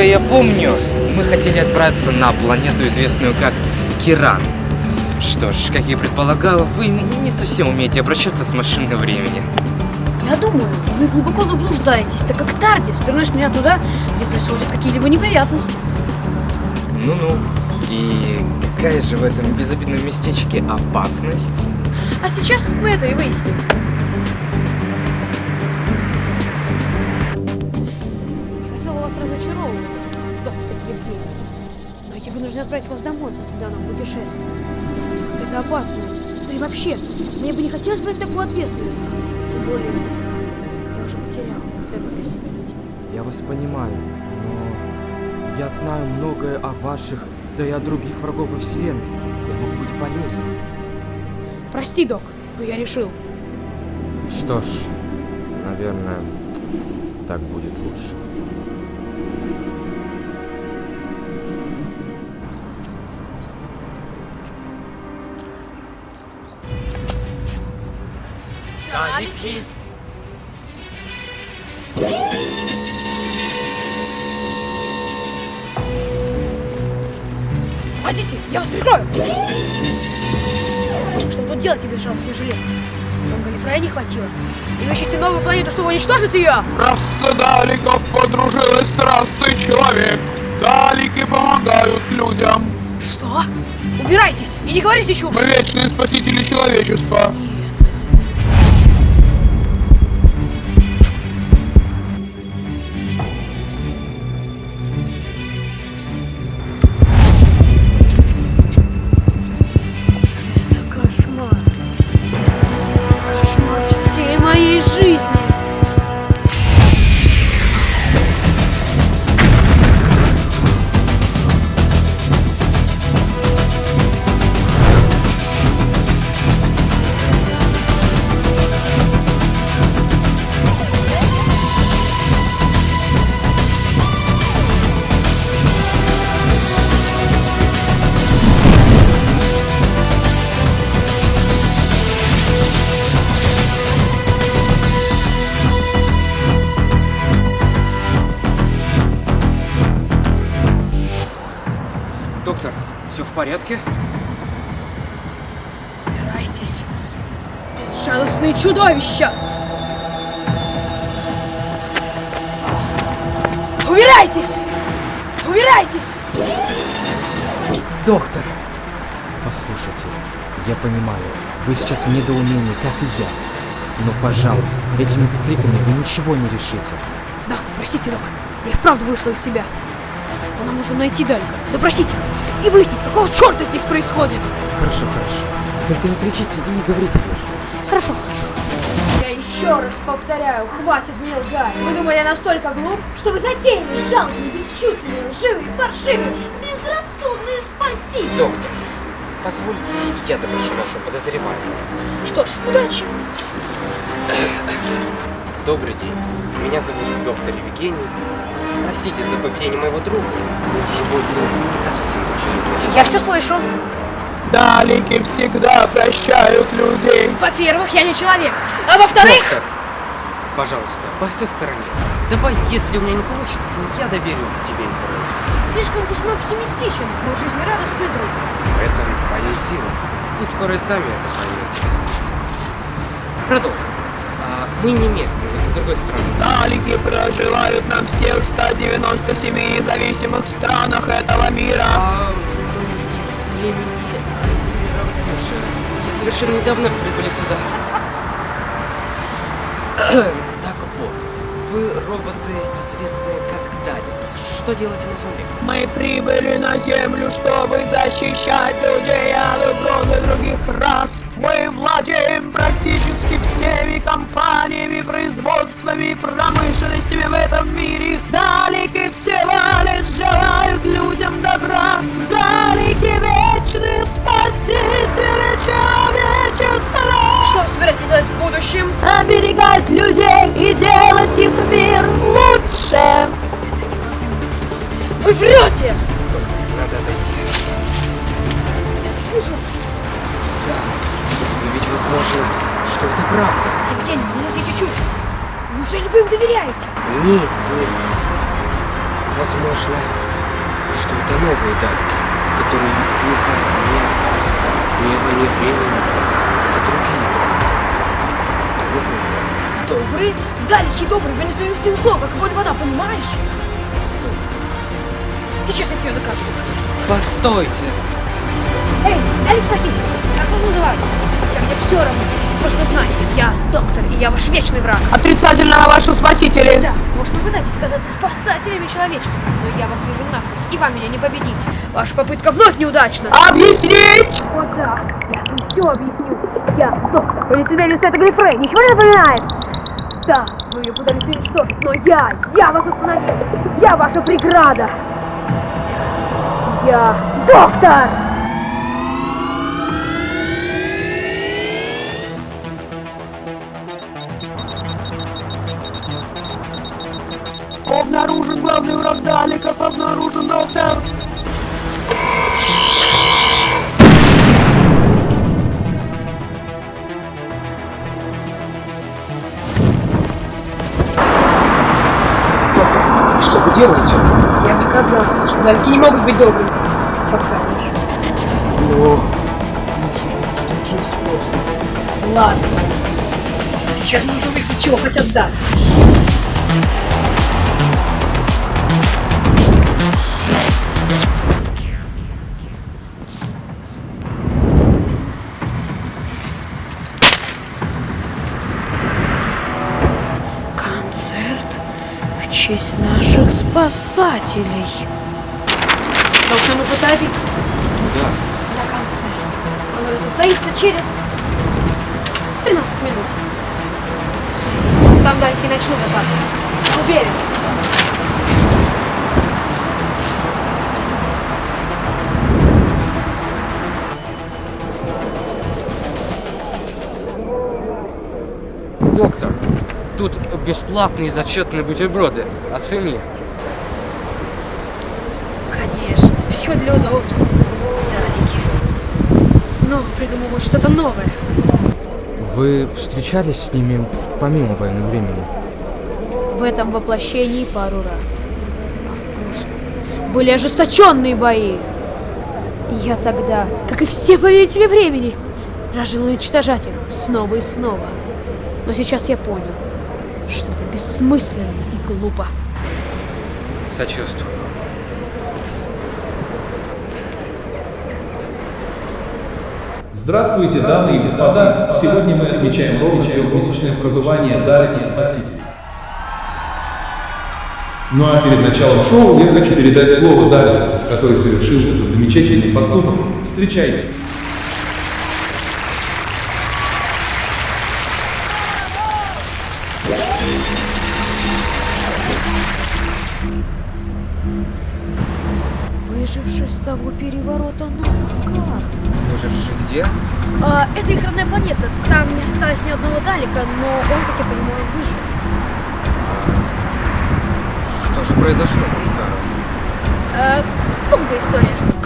Насколько я помню, мы хотели отправиться на планету, известную как Киран. Что ж, как я предполагал, вы не совсем умеете обращаться с машиной времени. Я думаю, вы глубоко заблуждаетесь, так как Тардис переносит меня туда, где происходят какие-либо неприятности. Ну-ну. И какая же в этом безобидном местечке опасность? А сейчас мы это и выясним. Но я вынужден отправить вас домой после данного путешествия. Это опасно. Да и вообще, мне бы не хотелось брать такую ответственность. Тем более, я уже потерял цену для себя людей. Я вас понимаю, но я знаю многое о ваших, да и о других врагов во Вселенной. Я мог быть полезен. Прости, док, но я решил. Что ж, наверное, так будет лучше. Уходите, я вас прикрою! Что тут делаете, безжалостный жилец? Вам Галифрая не хватило? И вы ищете новую планету, чтобы уничтожить ее? Раса Даликов подружилась с расой человек. Далики помогают людям. Что? Убирайтесь и не говорите чушь! Мы вечные спасители человечества. Чудовища! Убирайтесь! Убирайтесь! Доктор! Послушайте, я понимаю, вы сейчас в недоумении, как и я. Но, пожалуйста, этими криками вы ничего не решите. Да, простите, док. Я вправду вышла из себя. Но нам нужно найти Далька, допросить их и выяснить, какого черта здесь происходит. Хорошо, хорошо. Только не кричите и не говорите вежливо. Хорошо, хорошо. Еще раз повторяю, хватит мне лгать. Вы думали, я настолько глуп, что вы затеяли жалостный, бесчувственный, лживый, паршивый, безрассудный спаситель. Доктор, позвольте я допрошу вашего подозреваемого. Что ж, удачи. Добрый день. Меня зовут доктор Евгений. Простите за поведение моего друга. Сегодня не совсем дружелюбный. Я все слышу. Далики всегда прощают людей. Во-первых, я не человек. А во-вторых... Пожалуйста, постой в стороне. Давай, если у меня не получится, я доверю тебе это. Слишком уж мы оптимистичен, мой жизнерадостный друг. В этом моя сила. Вы скоро и сами это поймете. Продолжим. А, мы не местные, с другой стороны. Далики проживают на всех 197 независимых странах этого мира. А мы из племени совершенно недавно прибыли сюда. так вот, вы роботы, известные как Далики. что делаете на земле? Мы прибыли на Землю, чтобы защищать людей от угрозы других рас. Мы владеем практически всеми компаниями, производствами, промышленностями в этом мире. Далеки всего лишь желают людям добра. Далеки вечные спасители человечества. Что вы собираетесь делать в будущем? Оберегать людей и делать их мир лучше. Вы врете! Надо отойти. Слышал? Но ведь возможно, что это правда. Евгений, вы несите чушь. Неужели вы им доверяете? Нет, нет. Возможно, что это новые данные, которые не знают ни о вас, ни о войне времени. Другие. Добрые? Далекий добрый, вы не своим стилем слова, как воля вода, понимаешь? Сейчас я тебе докажу. Постойте. Эй, Алекс, спасите! Как вас называют? Хотя мне все равно. Просто знай, я доктор, и я ваш вечный враг. Отрицательного ваши спасители. Да, может вы пытаетесь казаться спасателями человечества, но я вас вижу насквозь, и вам меня не победить. Ваша попытка вновь неудачна. Объяснить! Я все объясню. Я доктор. Полицейный это Глифрей, ничего не напоминает? Да, вы ее пытались уничтожить, но я, я вас остановил. Я ваша преграда. Я доктор! Обнаружен главный враг Даликов, обнаружен доктор. Делаете? Я доказал, что дальки не могут быть добрыми. Пока не. О, Таким способом. Ладно. Сейчас нужно выяснить, чего хотят дать. Спасателей. Доктор, нужно торопиться да. на концерт, который состоится через 13 минут. Там дальки начнут атаку. Уверен. Доктор, тут бесплатные зачетные бутерброды. Оцени. Конечно, все для удобства. Далеки. Снова придумывают что-то новое. Вы встречались с ними помимо военного времени? В этом воплощении пару раз. А в прошлом были ожесточенные бои. Я тогда, как и все повелители времени, жаждал уничтожать их снова и снова. Но сейчас я понял, что это бессмысленно и глупо. Сочувствую. Здравствуйте, дамы и господа! Сегодня мы отмечаем ровно трехмесячное пребывание Дарьи Спаситель. Ну а перед началом шоу я хочу передать слово Дарье, который совершил этот замечательный поступок. Встречайте! Выживший с того переворота Наскар. Где? А, это их родная планета. Там не осталось ни одного Далека, но он, как я понимаю, выжил. Что же произошло, Мускара? Э, долгая история.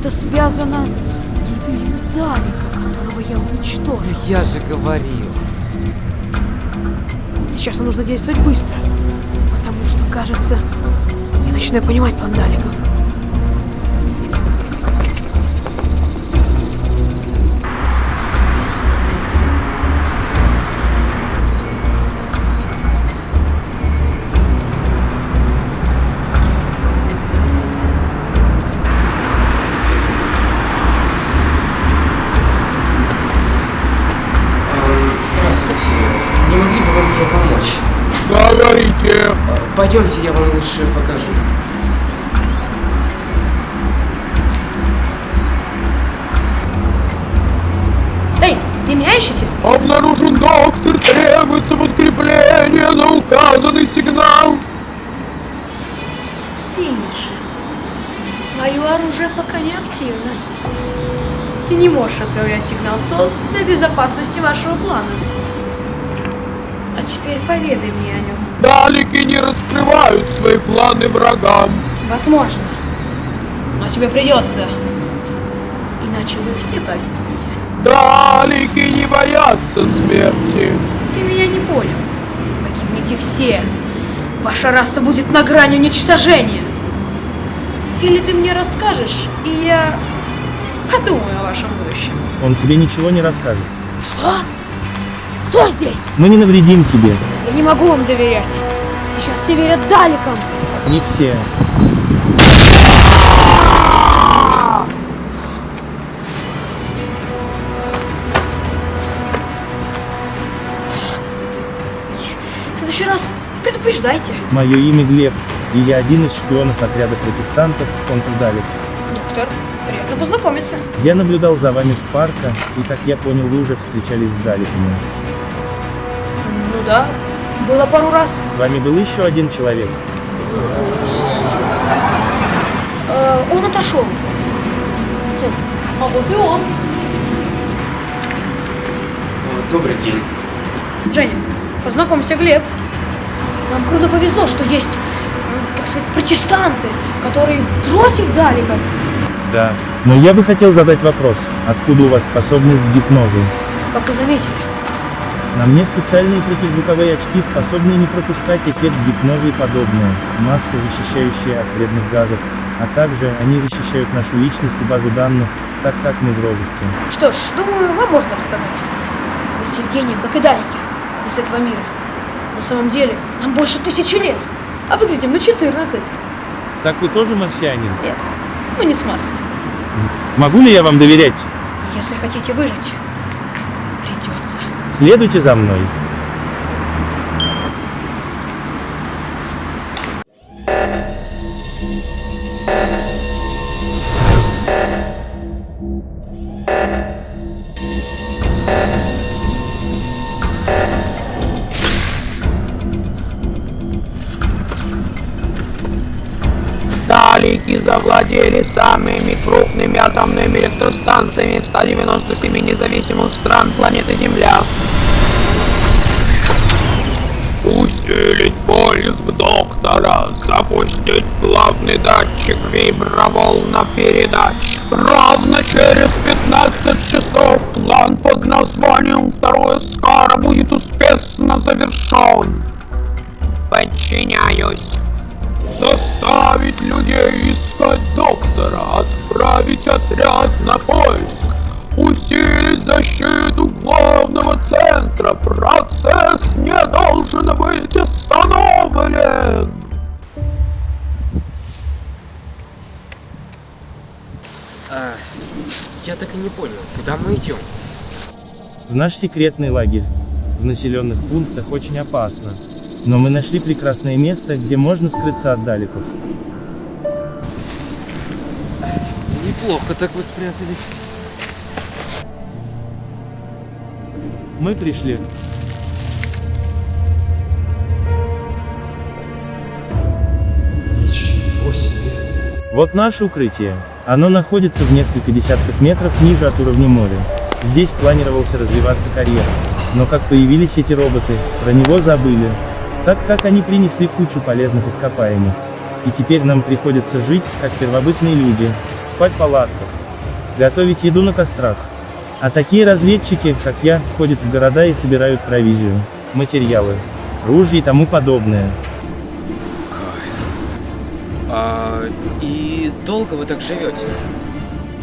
Это связано с гибелью Далика, которого я уничтожил. Я же говорил. Сейчас нам нужно действовать быстро, потому что, кажется, я начинаю понимать план Лучше покажу. Эй, ты меня ищете? Обнаружен доктор, требуется подкрепление на указанный сигнал. Тише. Мое оружие пока не активно. Ты не можешь отправлять сигнал СОС для безопасности вашего плана. Теперь поведай мне о нем. Далеки не раскрывают свои планы врагам. Возможно. Но тебе придется. Иначе вы все погибнете. Далеки не боятся смерти. Ты меня не понял. Погибнете все. Ваша раса будет на грани уничтожения. Или ты мне расскажешь, и я подумаю о вашем будущем. Он тебе ничего не расскажет. Что? Кто здесь? Мы не навредим тебе. Я не могу вам доверять. Сейчас все верят Даликам. Не все. В следующий раз предупреждайте. Мое имя Глеб, и я один из шпионов отряда протестантов контрдалек. Доктор, приятно познакомиться. Я наблюдал за вами с парка, и, как я понял, вы уже встречались с Далеками. Да, было пару раз. С вами был еще один человек. Э, он отошел. А вот и он. Добрый день. Женя, познакомься, Глеб. Нам круто повезло, что есть, как сказать, протестанты, которые против Даликов. Да. Но я бы хотел задать вопрос. Откуда у вас способность к гипнозу? Как вы заметили. На мне специальные противозвуковые очки, способные не пропускать эффект гипноза и подобное. Маска, защищающая от вредных газов. А также они защищают нашу личность и базу данных, так как мы в розыске. Что ж, думаю, вам можно рассказать. Мы с Евгением, как и Далики, из этого мира. На самом деле, нам больше тысячи лет, а выглядим на 14. Так вы тоже марсианин? Нет, мы не с Марса. Могу ли я вам доверять? Если хотите выжить. Следуйте за мной. Далеки завладели самыми крупными атомными электростанциями в 197 независимых стран планеты Земля. Усилить поиск доктора, запустить главный датчик виброволна передач. Ровно через 15 часов план под названием «Второе Скара» будет успешно завершен. Подчиняюсь. Заставить людей искать доктора, отправить отряд на поиск, усилить защиту главного центра. Процесс не должен быть остановлен. А, я так и не понял, куда мы идем? В наш секретный лагерь. В населенных пунктах очень опасно. Но мы нашли прекрасное место, где можно скрыться от далеков. Неплохо так вы спрятались. Мы пришли. Ничего себе. Вот наше укрытие. Оно находится в несколько десятков метров ниже от уровня моря. Здесь планировался развиваться карьера. Но как появились эти роботы, про него забыли. Так как они принесли кучу полезных ископаемых. И теперь нам приходится жить, как первобытные люди, спать в палатках, готовить еду на кострах. А такие разведчики, как я, ходят в города и собирают провизию, материалы, ружья и тому подобное. А, и долго вы так живете?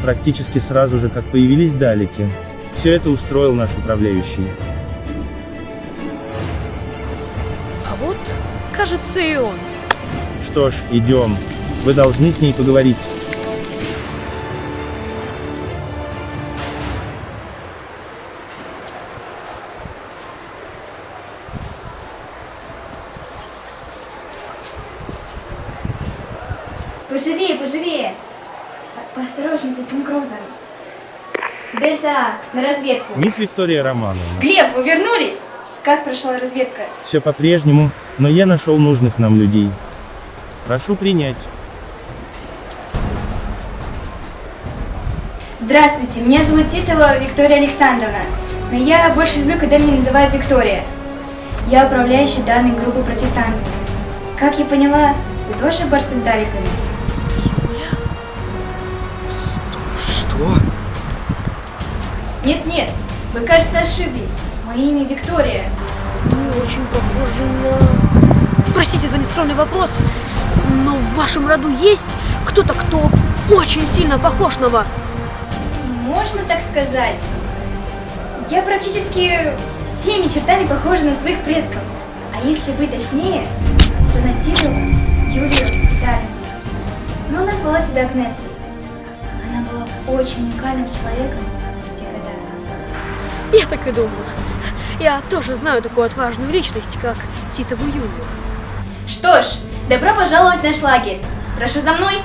Практически сразу же, как появились далеки. Все это устроил наш управляющий. Кажется, и он. Что ж, идем. Вы должны с ней поговорить. Поживее, поживее. По- Поосторожней с этим грузом. Дельта, на разведку. Мисс Виктория Романовна. Глеб, вы вернулись? Как прошла разведка? Все по-прежнему, но я нашел нужных нам людей. Прошу принять. Здравствуйте, меня зовут Титова Виктория Александровна. Но я больше люблю, когда меня называют Виктория. Я управляющий данной группы протестантов. Как я поняла, вы тоже борцы с далеками? Что? Нет-нет, вы, кажется, ошиблись. Мое имя Виктория. Вы очень похожи на... Простите за нескромный вопрос, но в вашем роду есть кто-то, кто очень сильно похож на вас? Можно так сказать. Я практически всеми чертами похожа на своих предков. А если быть точнее, то на Титову Юлию Витальевну. Но она звала себя Агнесой. Она была очень уникальным человеком в те годы. Я так и думала. Я тоже знаю такую отважную личность, как Титову Юлию. Что ж, добро пожаловать в наш лагерь. Прошу за мной.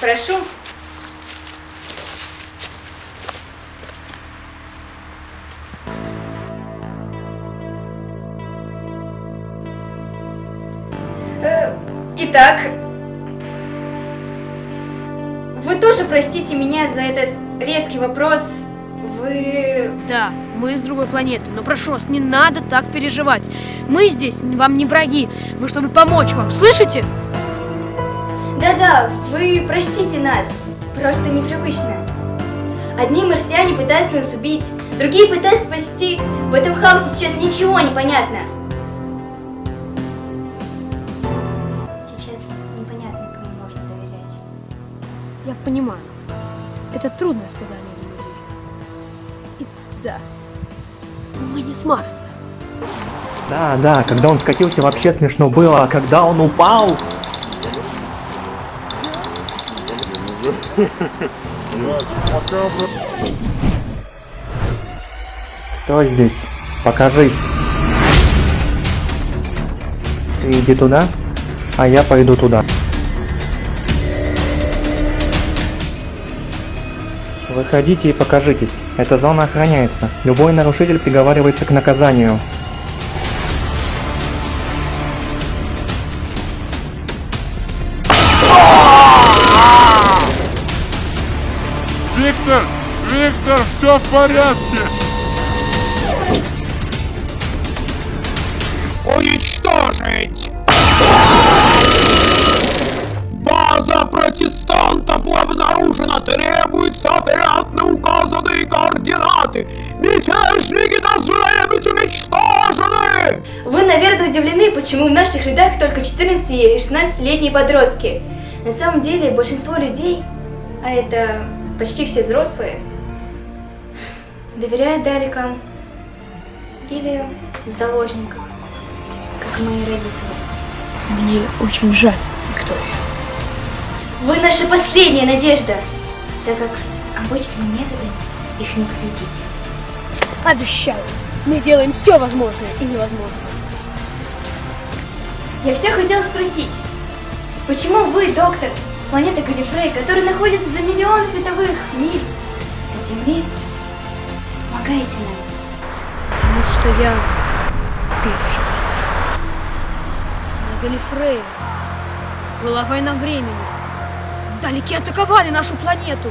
Прошу. Э, Итак, простите меня за этот резкий вопрос. Вы... Да, мы с другой планеты, но прошу вас, не надо так переживать. Мы здесь вам не враги, мы чтобы помочь вам, слышите? Да-да, вы простите нас. Просто непривычно. Одни марсиане пытаются нас убить, другие пытаются спасти. В этом хаосе сейчас ничего не понятно. Понимаю. Это трудное испытание для людей. И да, мы не с Марса. Да, да, когда он скатился, вообще смешно было, а когда он упал... Кто здесь? Покажись. Ты иди туда, а я пойду туда. Выходите и покажитесь. Эта зона охраняется. Любой нарушитель приговаривается к наказанию. Виктор! Виктор, все в порядке! Координаты! Мятежники должны быть уничтожены! Вы, наверное, удивлены, почему в наших рядах только 14 и 16-летние подростки. На самом деле, большинство людей, а это почти все взрослые, доверяют далекам или заложникам, как мои родители. Мне очень жаль, Виктория. Вы наша последняя надежда, так как обычными методами их не победить. Обещаю, мы сделаем все возможное и невозможное. Я все хотела спросить, почему вы, доктор, с планеты Галифрей, которая находится за миллион световых миль от Земли, помогаете нам? Потому что я пережил это. На Галифрее Была война времени. Далеки атаковали нашу планету.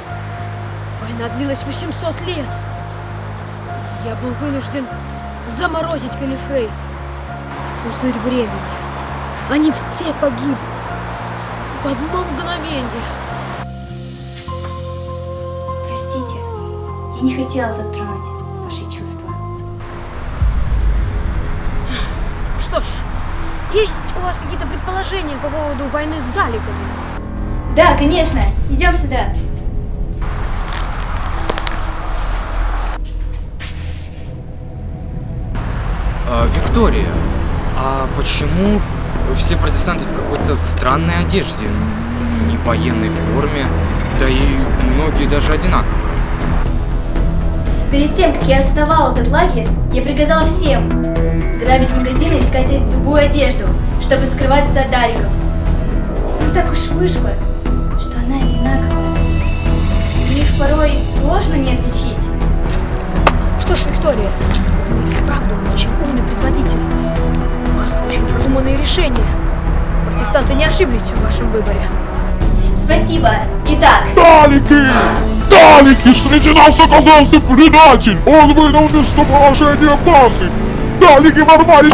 Война длилась 800 лет. Я был вынужден заморозить Калифрей. Пузырь времени. Они все погибли. В одно мгновение. Простите, я не хотела затронуть ваши чувства. Что ж, есть у вас какие-то предположения по поводу войны с Даликами? Да, конечно. Идем сюда. Виктория, а почему все протестанты в какой-то странной одежде? Не в военной форме, да и многие даже одинаковые. Перед тем, как я основала этот лагерь, я приказала всем грабить магазины и искать любую одежду, чтобы скрываться от Даликов. Но так уж вышло, что она одинаковая. Их порой сложно не отличить. Что ж, Виктория, правда очень умный предводитель. У вас очень продуманные решения. Протестанты не ошиблись в вашем выборе. Спасибо. Итак, Далики! Далики! Среди нас оказался предатель! Он вынул местоположение базы! Далики ворвались!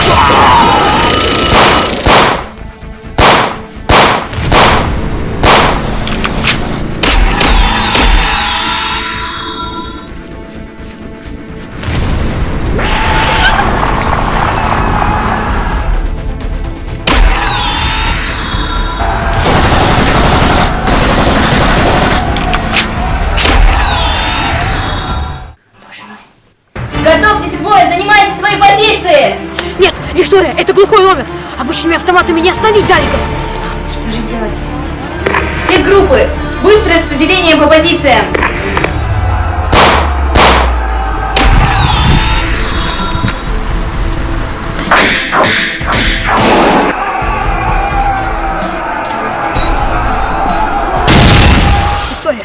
Виктория, это глухой номер. Обычными автоматами не остановить Даликов. Что же делать? Все группы! Быстрое распределение по позициям! Виктория,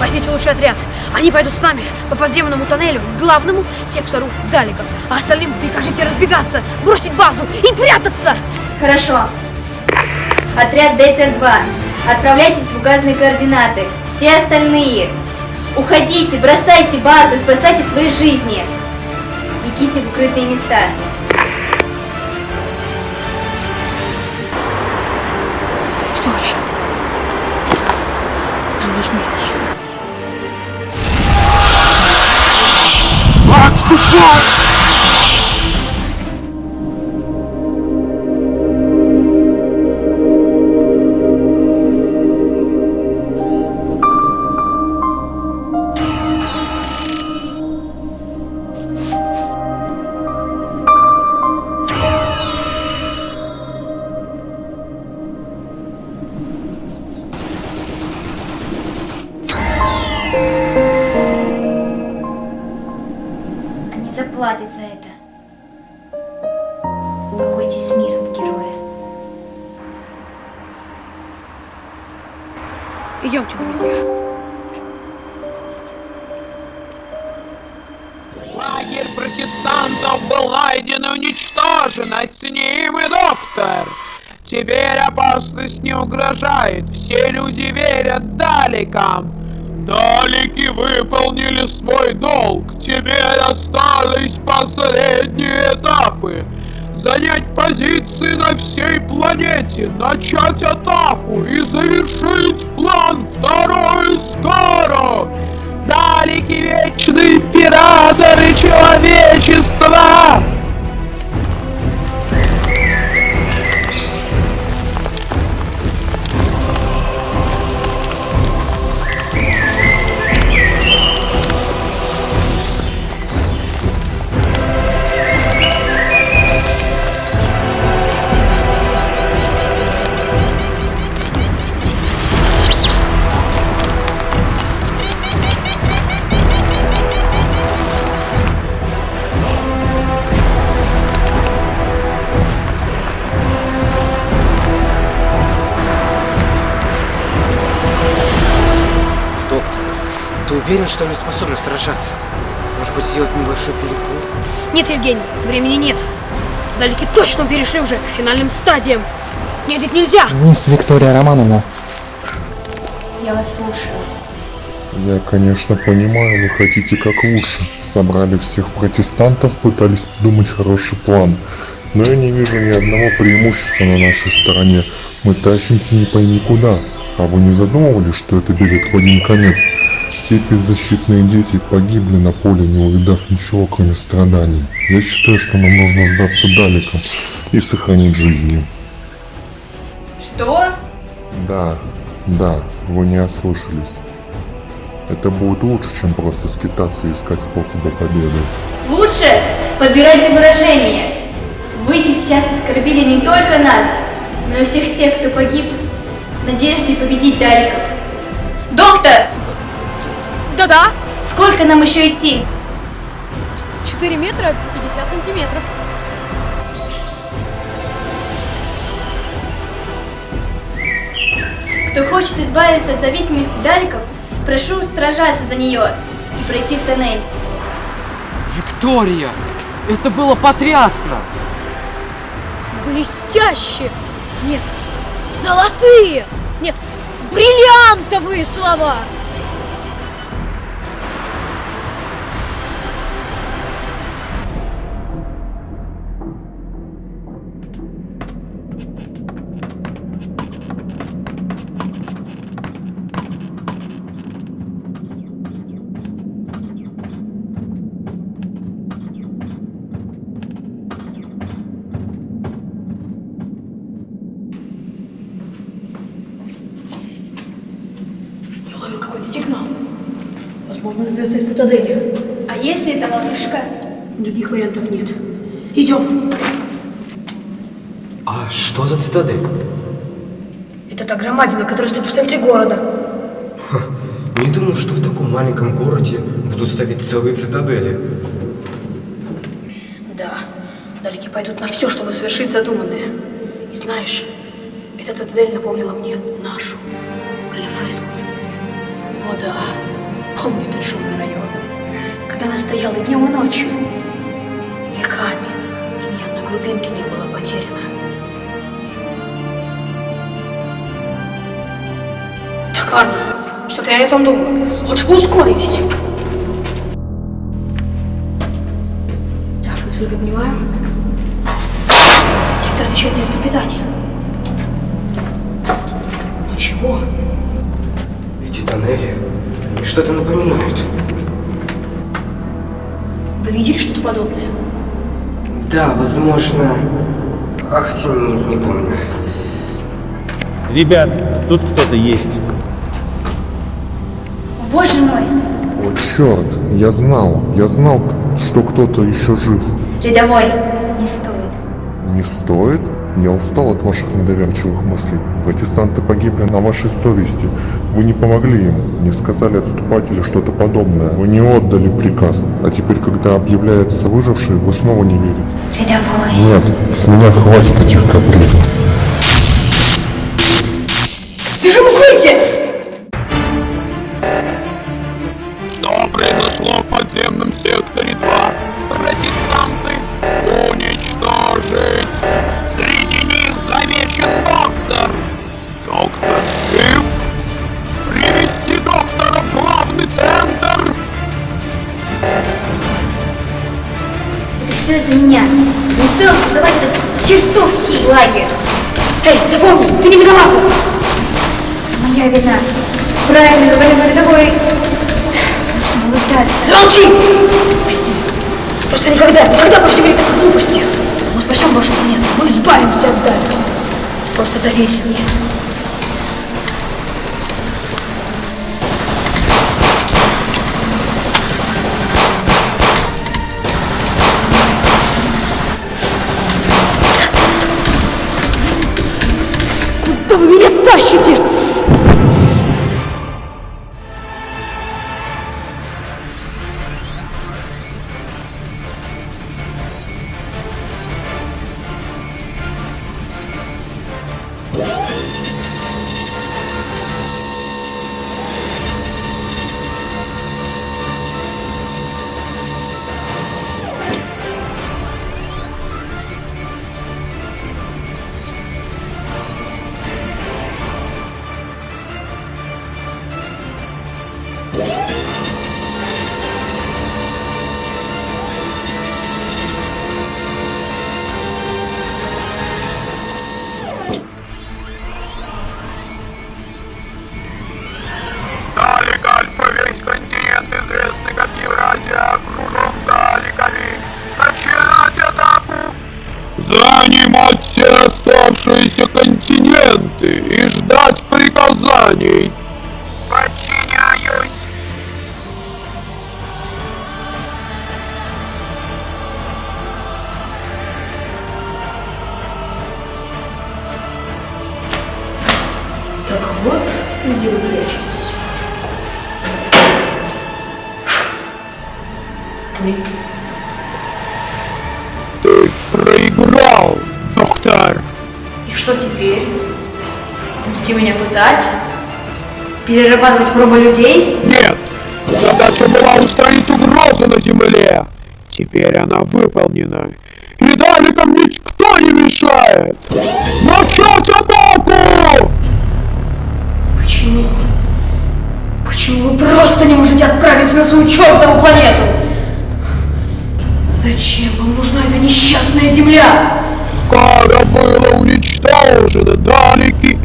возьмите лучший отряд. Они пойдут с нами по подземному тоннелю главному сектору Даликов. А остальным прикажите разбегаться, бросить базу и прятаться. Хорошо. Отряд Дейтер-2. Отправляйтесь в указанные координаты. Все остальные. Уходите, бросайте базу, спасайте свои жизни. Бегите в укрытые места. God. Угрожает, все люди верят Даликам. Далики выполнили свой долг, теперь остались последние этапы. Занять позиции на всей планете, начать атаку и завершить план второй скоро. Далеки вечные императоры человечества! Нет, Евгений, времени нет. Далеки точно перешли уже к финальным стадиям. Нет, ведь нельзя! Мисс Виктория Романовна, Я вас слушаю. Я, конечно, понимаю, вы хотите как лучше. Собрали всех протестантов, пытались придумать хороший план. Но я не вижу ни одного преимущества на нашей стороне. Мы тащимся не пойми куда. А вы не задумывались, что это билет в один конец? Все беззащитные дети погибли на поле, не увидав ничего, кроме страданий. Я считаю, что нам нужно сдаться далеком и сохранить жизни. Что? Да, да, вы не ослышались. Это будет лучше, чем просто скитаться и искать способы победы. Лучше подбирайте выражения. Вы сейчас оскорбили не только нас, но и всех тех, кто погиб в надежде победить Даликов. Доктор, Да-да! сколько нам еще идти? 4 метра 50 сантиметров. Кто хочет избавиться от зависимости Даликов, прошу сражаться за нее и пройти в тоннель. Виктория! Это было потрясно! Блестящие! Нет, золотые! Нет, бриллиантовые слова! Что цитадель? Это та громадина, которая стоит в центре города. Не думал, что в таком маленьком городе будут ставить целые цитадели. Да, далеки пойдут на все, чтобы совершить задуманное. И знаешь, эта цитадель напомнила мне нашу, Галифрейскую цитадель. О да, помню этот шумный район. Когда она стояла и днем и ночью, веками, и ни одной крупинки не было потеряно. Так, ладно, что-то я не о том думаю. Лучше бы ускорились. Так, насколько понимаю, сектор отвечает за электропитание. Ну чего? Эти тоннели что-то напоминают. Вы видели что-то подобное? Да, возможно... Ах, нет, не помню. Ребят, тут кто-то есть. Боже мой! О, черт, я знал, я знал, что кто-то еще жив. Рядовой, не стоит. Не стоит? Я устал от ваших недоверчивых мыслей. Протестанты погибли на вашей совести. Вы не помогли им, не сказали отступать или что-то подобное. Вы не отдали приказ. А теперь, когда объявляется выживший, вы снова не верите. Рядовой. Нет, с меня хватит этих капризов. Произошло в подземном секторе 2? Протестанты уничтожить! Среди них замечен доктор! Доктор жив? Привести доктора в главный центр! Это все из-за меня. Не стоило создавать этот чертовский лагерь. Эй, запомни, ты не виноват! Моя вина. Правильно говорил рядовой. Молодец. Замолчи! Прости. Просто никогда, никогда больше не такой глупости. Мы спасем вашу планету, мы избавимся от Дальков. Просто доверься мне. Куда вы меня тащите? летать? Перерабатывать пробы людей? Нет! Задача была устранить угрозу на Земле! Теперь она выполнена. И далекам никто не мешает! Начать атаку! Почему? Почему вы просто не можете отправиться на свою чертову планету? Зачем вам нужна эта несчастная земля? Кара была уничтожена, далеки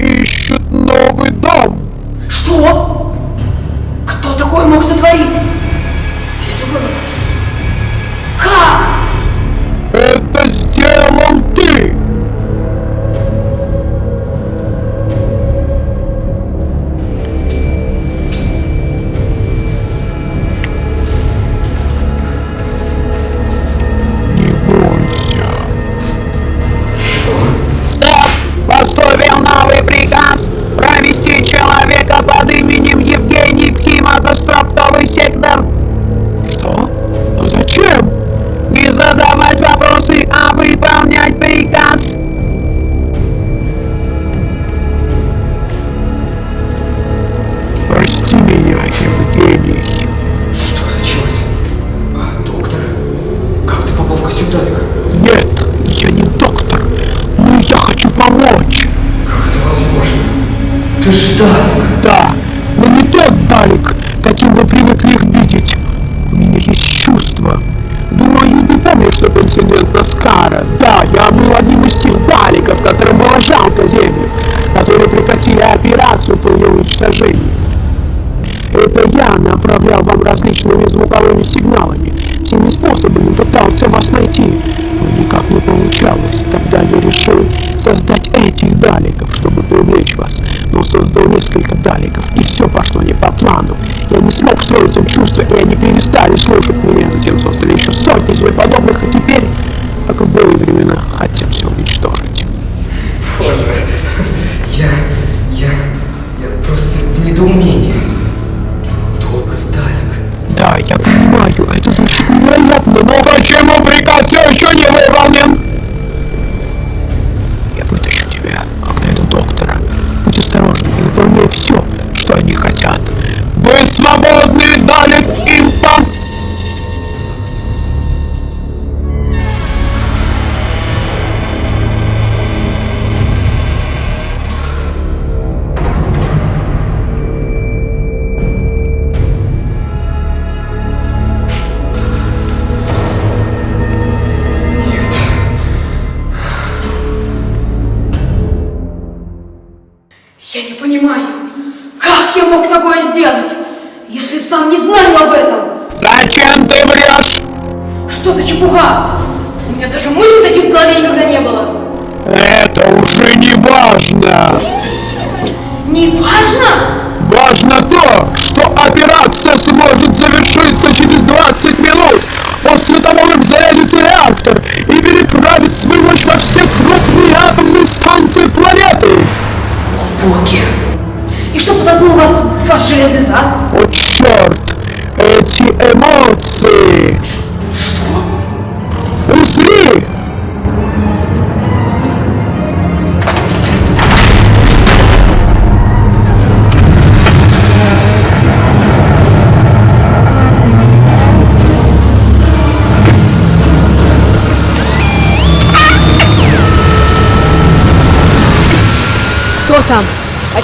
domine.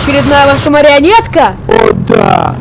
очередная ваша марионетка? О, да!